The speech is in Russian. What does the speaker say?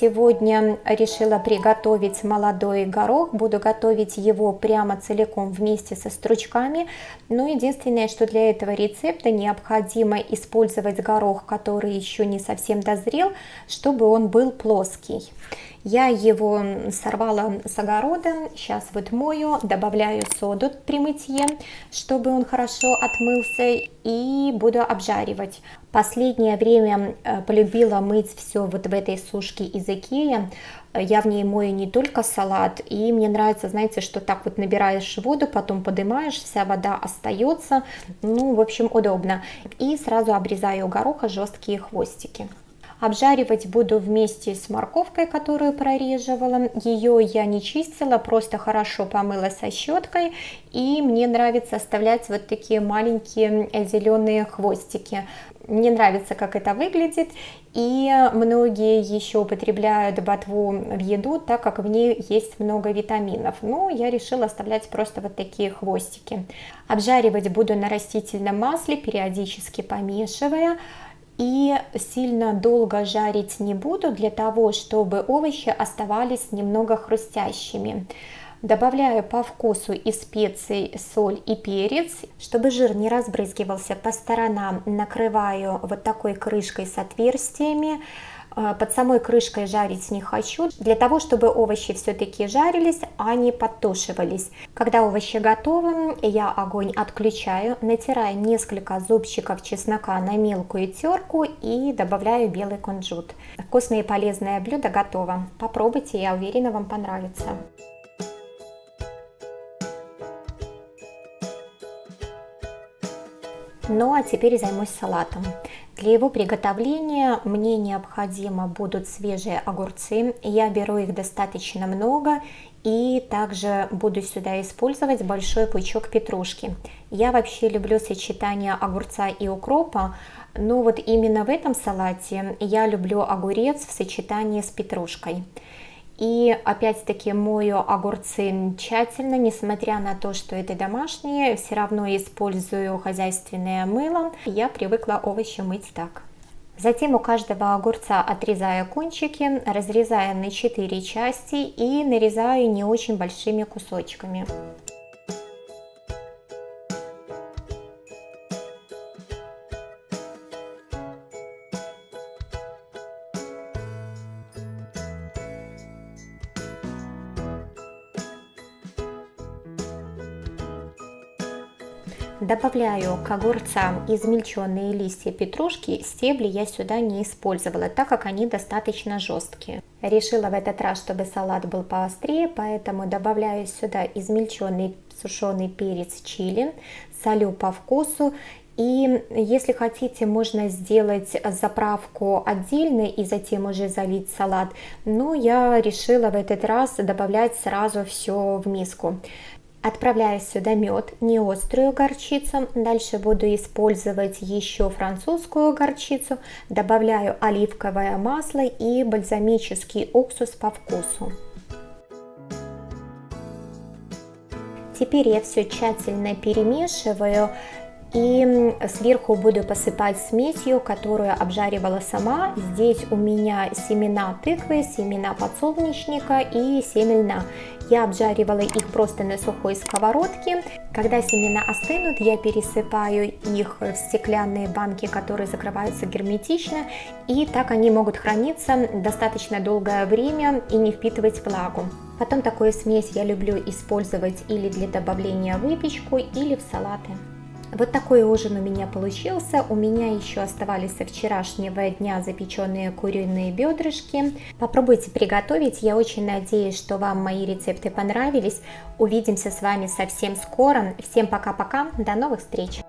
сегодня решила приготовить молодой горох. Буду готовить его прямо целиком вместе со стручками. Но единственное, что для этого рецепта необходимо использовать горох, который еще не совсем дозрел, чтобы он был плоский. Я его сорвала с огорода, сейчас вот мою, добавляю соду при мытье, чтобы он хорошо отмылся и буду обжаривать. Последнее время э, полюбила мыть все вот в этой сушке из Икеи. Я в ней мою не только салат, и мне нравится, знаете, что так вот набираешь воду, потом поднимаешь, вся вода остается, ну, в общем, удобно. И сразу обрезаю гороха жесткие хвостики. Обжаривать буду вместе с морковкой, которую прореживала. Ее я не чистила, просто хорошо помыла со щеткой. И мне нравится оставлять вот такие маленькие зеленые хвостики. Мне нравится, как это выглядит. И многие еще употребляют ботву в еду, так как в ней есть много витаминов. Но я решила оставлять просто вот такие хвостики. Обжаривать буду на растительном масле, периодически помешивая и сильно долго жарить не буду для того, чтобы овощи оставались немного хрустящими. Добавляю по вкусу и специй соль и перец, чтобы жир не разбрызгивался по сторонам, накрываю вот такой крышкой с отверстиями, под самой крышкой жарить не хочу, для того, чтобы овощи все-таки жарились, а не подтушивались. Когда овощи готовы, я огонь отключаю, натираю несколько зубчиков чеснока на мелкую терку и добавляю белый кунжут. Вкусное и полезное блюдо готово. Попробуйте, я уверена, вам понравится. Ну а теперь займусь салатом. Для его приготовления мне необходимо будут свежие огурцы. Я беру их достаточно много и также буду сюда использовать большой пучок петрушки. Я вообще люблю сочетание огурца и укропа, но вот именно в этом салате я люблю огурец в сочетании с петрушкой. И опять-таки мою огурцы тщательно, несмотря на то, что это домашние, все равно использую хозяйственное мыло. Я привыкла овощи мыть так. Затем у каждого огурца отрезаю кончики, разрезаю на 4 части и нарезаю не очень большими кусочками. Добавляю к огурцам измельченные листья петрушки, стебли я сюда не использовала, так как они достаточно жесткие. Решила в этот раз, чтобы салат был поострее, поэтому добавляю сюда измельченный сушеный перец чили, солю по вкусу и если хотите, можно сделать заправку отдельно и затем уже залить салат. Но я решила в этот раз добавлять сразу все в миску. Отправляю сюда мед, не острую горчицу. Дальше буду использовать еще французскую горчицу. Добавляю оливковое масло и бальзамический уксус по вкусу. Теперь я все тщательно перемешиваю и сверху буду посыпать смесью, которую обжаривала сама. Здесь у меня семена тыквы, семена подсолнечника и семя льна. Я обжаривала их просто на сухой сковородке. Когда семена остынут, я пересыпаю их в стеклянные банки, которые закрываются герметично. И так они могут храниться достаточно долгое время и не впитывать влагу. Потом такую смесь я люблю использовать или для добавления в выпечку, или в салаты. Вот такой ужин у меня получился. У меня еще оставались со вчерашнего дня запеченные куриные бедрышки. Попробуйте приготовить. Я очень надеюсь, что вам мои рецепты понравились. Увидимся с вами совсем скоро. Всем пока-пока. До новых встреч!